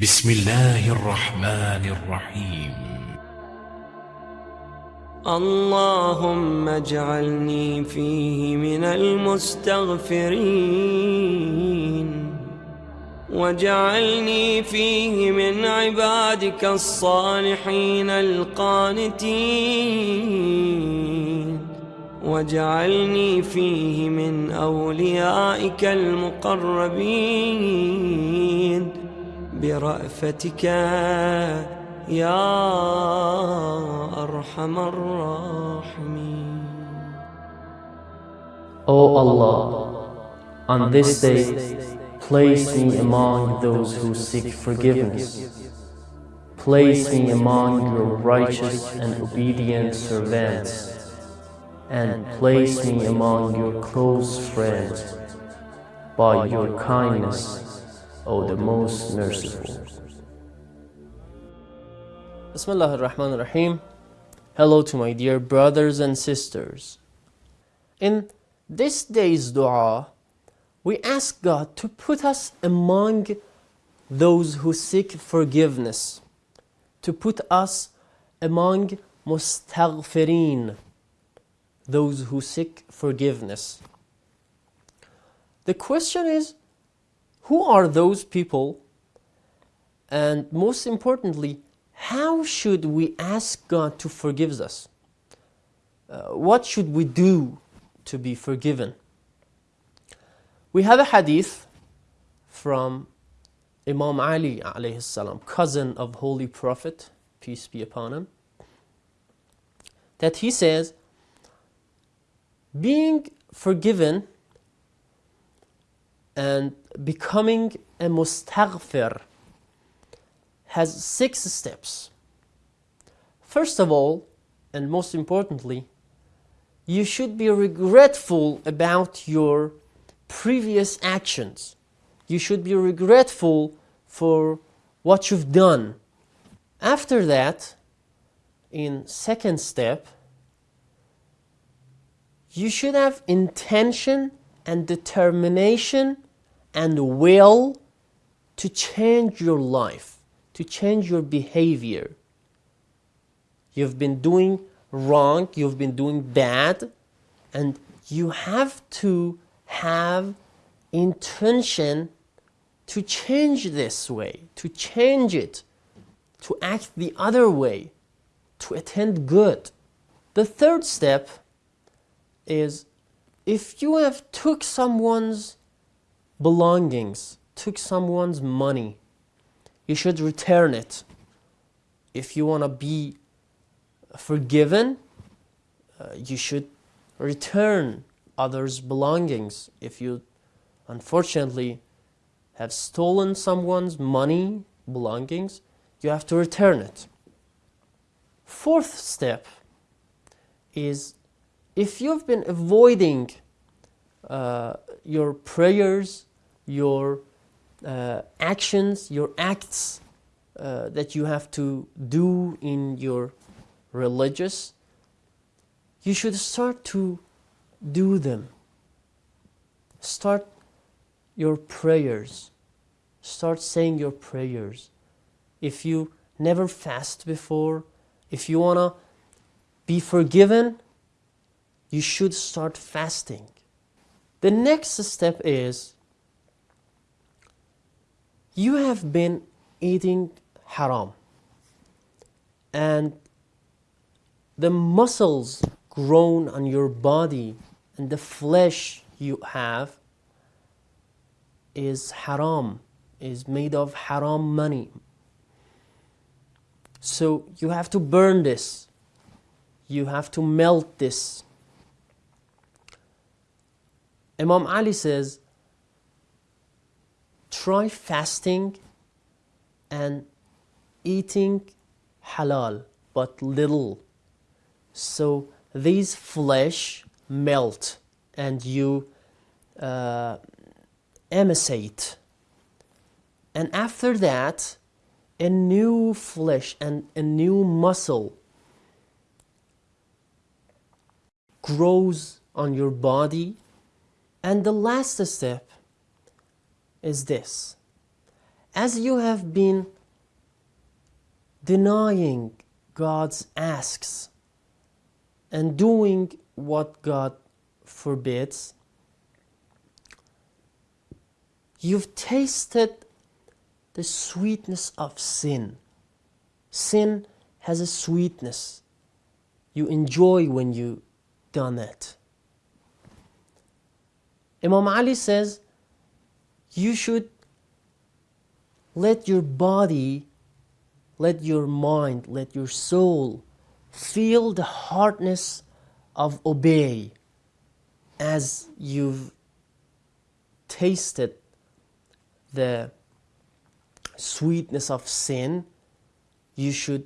بسم الله الرحمن الرحيم. اللهم اجعلني فيه من المستغفرين. واجعلني فيه من عبادك الصالحين القانتين. واجعلني فيه من أوليائك المقربين. برأفتك يا أرحم الراحمين O Allah, on this day, place me among those who seek forgiveness. Place me among your righteous and obedient servants, and place me among your close friends by your kindness, O the most merciful. Bismillah ar-Rahman ar-Rahim. Hello to my dear brothers and sisters. In this day's dua, we ask God to put us among those who seek forgiveness, to put us among mustaghfirin, those who seek forgiveness. The question is, who are those people? And most importantly, how should we ask God to forgive us? Uh, what should we do to be forgiven? We have a hadith from Imam Ali alayhi salam, cousin of Holy Prophet, peace be upon him, that he says, being forgiven and becoming a mustaghfir has six steps. First of all, and most importantly, you should be regretful about your previous actions. You should be regretful for what you've done. After that, in second step, you should have intention and determination and will to change your life, to change your behavior. You've been doing wrong, you've been doing bad, and you have to have intention to change this way, to change it, to act the other way, to attend good. The third step is if you have took someone's belongings, took someone's money, you should return it. If you want to be forgiven, uh, you should return others' belongings. If you unfortunately have stolen someone's money, belongings, you have to return it. Fourth step is if you've been avoiding uh, your prayers, your uh, actions, your acts uh, that you have to do in your religious, you should start to do them. Start your prayers. Start saying your prayers. If you never fast before, if you want to be forgiven, you should start fasting. The next step is you have been eating haram and the muscles grown on your body and the flesh you have is haram, is made of haram money. So you have to burn this. You have to melt this. Imam Ali says, try fasting and eating halal, but little. So these flesh melt and you uh, emaciate. And after that, a new flesh and a new muscle grows on your body. And the last step is this. as you have been denying God's asks and doing what God forbids, you've tasted the sweetness of sin. Sin has a sweetness you enjoy when you done it. Imam Ali says you should let your body, let your mind, let your soul feel the hardness of obey as you've tasted the sweetness of sin, you should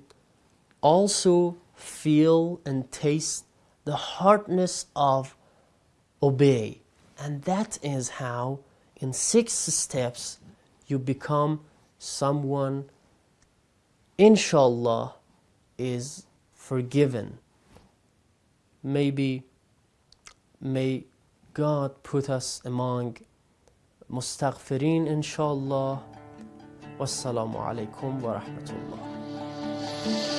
also feel and taste the hardness of obey. And that is how, in six steps you become someone inshallah is forgiven maybe may god put us among Mustaghfirin. inshallah wassalamu alaikum wa rahmatullah